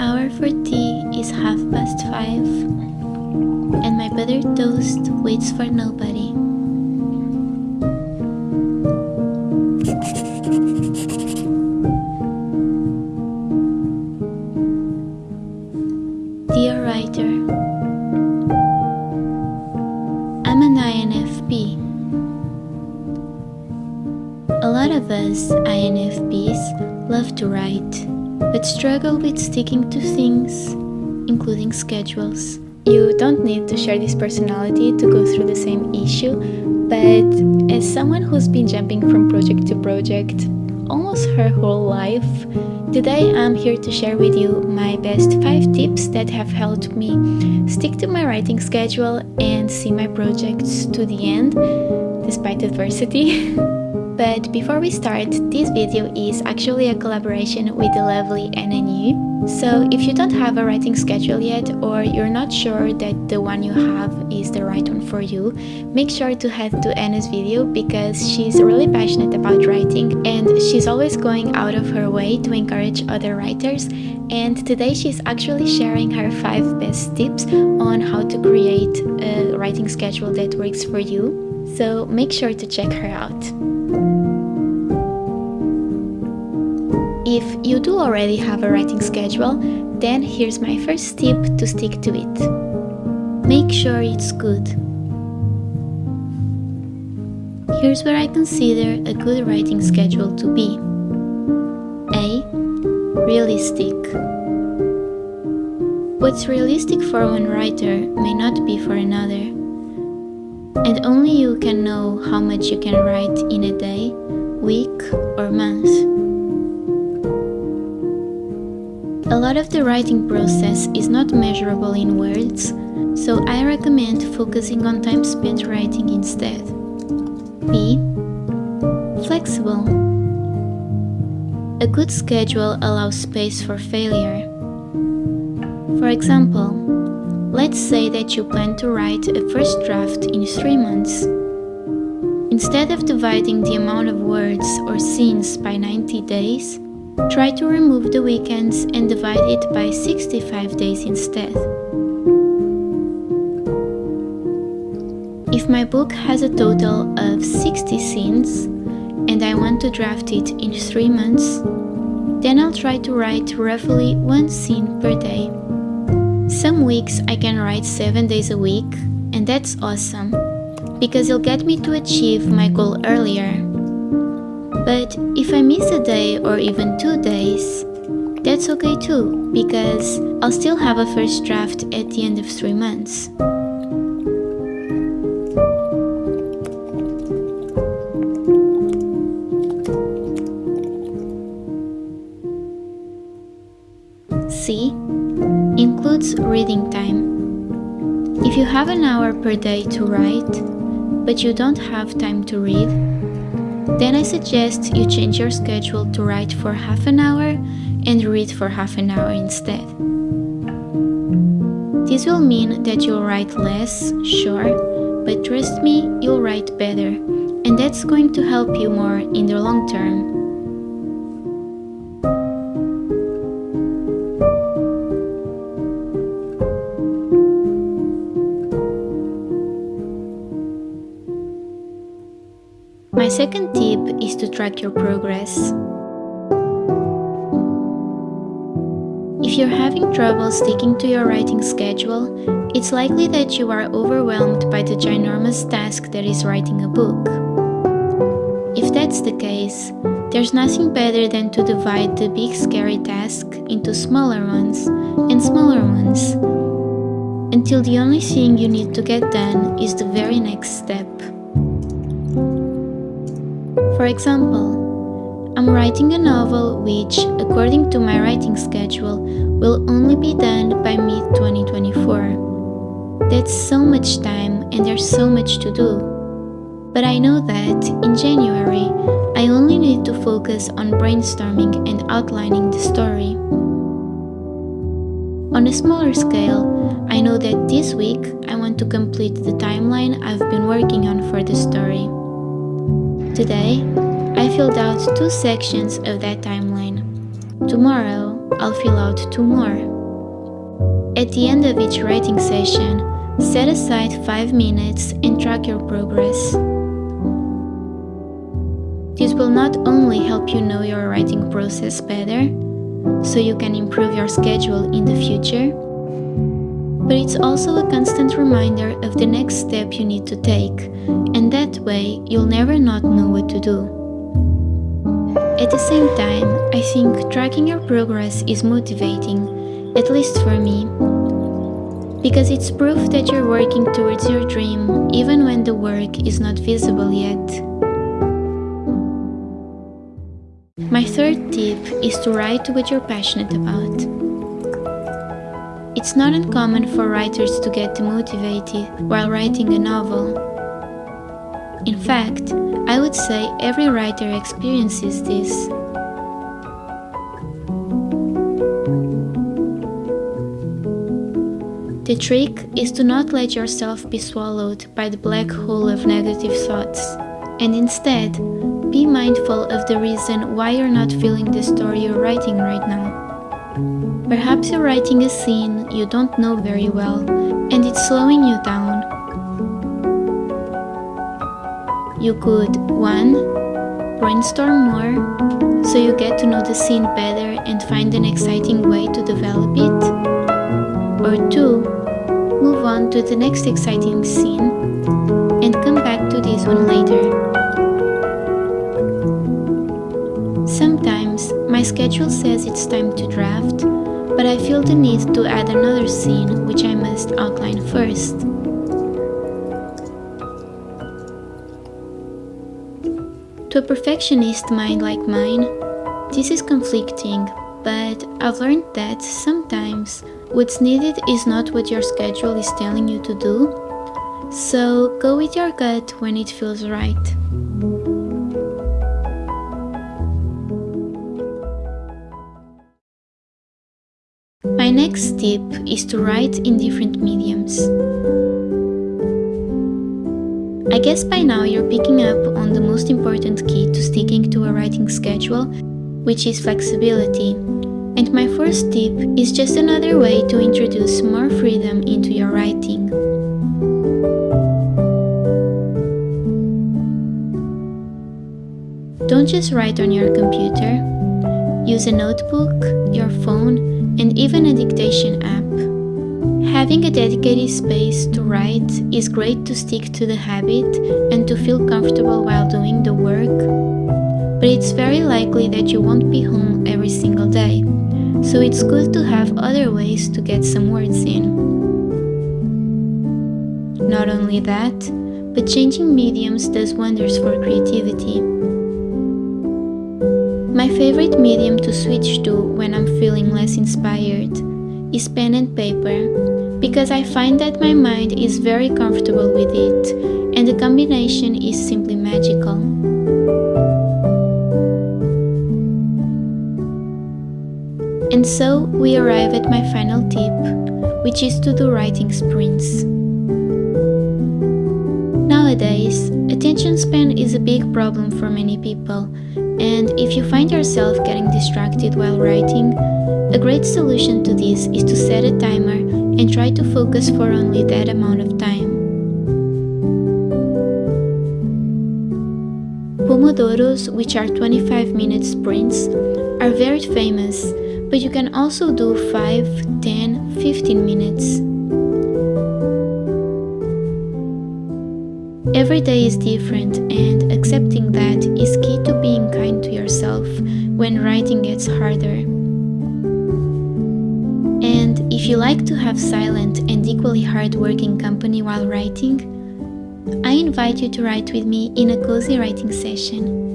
hour for tea is half past five, and my buttered toast waits for nobody. Dear writer, I'm an INFP. A lot of us INFPs love to write, but struggle with sticking to things, including schedules. You don't need to share this personality to go through the same issue, but as someone who's been jumping from project to project almost her whole life, today I'm here to share with you my best 5 tips that have helped me stick to my writing schedule and see my projects to the end despite adversity. But before we start, this video is actually a collaboration with the lovely Anna NNU. So if you don't have a writing schedule yet or you're not sure that the one you have is the right one for you, make sure to head to Anna's video because she's really passionate about writing and she's always going out of her way to encourage other writers and today she's actually sharing her 5 best tips on how to create a writing schedule that works for you. So make sure to check her out. If you do already have a writing schedule, then here's my first tip to stick to it. Make sure it's good. Here's where I consider a good writing schedule to be. A. Realistic. What's realistic for one writer may not be for another. And only you can know how much you can write in a day, week, or month. A lot of the writing process is not measurable in words, so I recommend focusing on time spent writing instead. B. Flexible. A good schedule allows space for failure. For example, let's say that you plan to write a first draft in 3 months. Instead of dividing the amount of words or scenes by 90 days, Try to remove the weekends and divide it by 65 days instead. If my book has a total of 60 scenes and I want to draft it in 3 months, then I'll try to write roughly one scene per day. Some weeks I can write 7 days a week, and that's awesome, because it'll get me to achieve my goal earlier but if I miss a day or even two days, that's okay too, because I'll still have a first draft at the end of three months. C. Includes reading time. If you have an hour per day to write, but you don't have time to read, then I suggest you change your schedule to write for half an hour and read for half an hour instead. This will mean that you'll write less, sure, but trust me, you'll write better, and that's going to help you more in the long term. Second tip is to track your progress. If you're having trouble sticking to your writing schedule, it's likely that you are overwhelmed by the ginormous task that is writing a book. If that's the case, there's nothing better than to divide the big scary task into smaller ones and smaller ones until the only thing you need to get done is the very next step. For example, I'm writing a novel which, according to my writing schedule, will only be done by mid 2024. That's so much time and there's so much to do. But I know that, in January, I only need to focus on brainstorming and outlining the story. On a smaller scale, I know that this week I want to complete the timeline I've been working on for the story. Today, I filled out two sections of that timeline. Tomorrow, I'll fill out two more. At the end of each writing session, set aside 5 minutes and track your progress. This will not only help you know your writing process better, so you can improve your schedule in the future, but it's also a constant reminder of the next step you need to take, and that way you'll never not know what to do. At the same time, I think tracking your progress is motivating, at least for me, because it's proof that you're working towards your dream even when the work is not visible yet. My third tip is to write what you're passionate about. It's not uncommon for writers to get demotivated while writing a novel. In fact, I would say every writer experiences this. The trick is to not let yourself be swallowed by the black hole of negative thoughts, and instead, be mindful of the reason why you're not feeling the story you're writing right now. Perhaps you're writing a scene you don't know very well and it's slowing you down. You could 1. Brainstorm more so you get to know the scene better and find an exciting way to develop it. Or 2. Move on to the next exciting scene and come back to this one later. My schedule says it's time to draft, but I feel the need to add another scene which I must outline first. To a perfectionist mind like mine, this is conflicting, but I've learned that sometimes what's needed is not what your schedule is telling you to do, so go with your gut when it feels right. Next tip is to write in different mediums. I guess by now you're picking up on the most important key to sticking to a writing schedule, which is flexibility. And my first tip is just another way to introduce more freedom into your writing. Don't just write on your computer. Use a notebook, your phone, and even a dictation app. Having a dedicated space to write is great to stick to the habit and to feel comfortable while doing the work, but it's very likely that you won't be home every single day, so it's good to have other ways to get some words in. Not only that, but changing mediums does wonders for creativity. Favorite medium to switch to when I'm feeling less inspired is pen and paper because I find that my mind is very comfortable with it and the combination is simply magical. And so we arrive at my final tip, which is to do writing sprints. Nowadays, attention span is a big problem for many people and if you find yourself getting distracted while writing, a great solution to this is to set a timer and try to focus for only that amount of time. Pomodoros, which are 25 minute sprints, are very famous, but you can also do 5, 10, 15 minutes. Every day is different, and accepting that is key to being kind to yourself when writing gets harder. And if you like to have silent and equally hard-working company while writing, I invite you to write with me in a cozy writing session.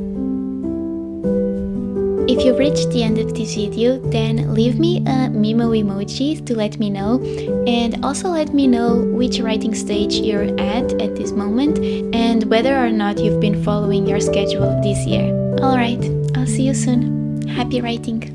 If you've reached the end of this video, then leave me a Mimo emoji to let me know and also let me know which writing stage you're at at this moment and whether or not you've been following your schedule this year. Alright, I'll see you soon. Happy writing!